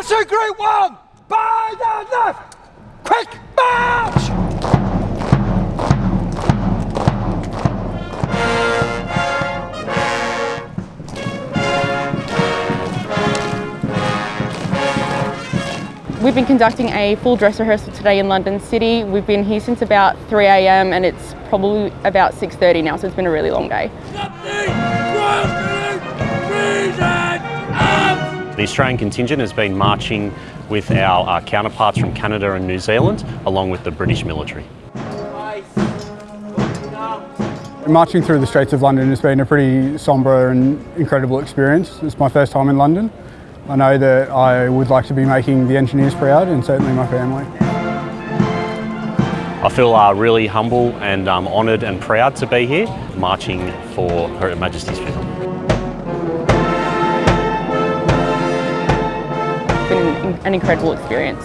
Crossing great 1! By the left! Quick march! We've been conducting a full dress rehearsal today in London City. We've been here since about 3am and it's probably about 6.30 now, so it's been a really long day. The Australian contingent has been marching with our, our counterparts from Canada and New Zealand, along with the British military. Marching through the streets of London has been a pretty sombre and incredible experience. It's my first time in London. I know that I would like to be making the engineers proud and certainly my family. I feel uh, really humble and um, honoured and proud to be here, marching for Her Majesty's funeral. An incredible experience.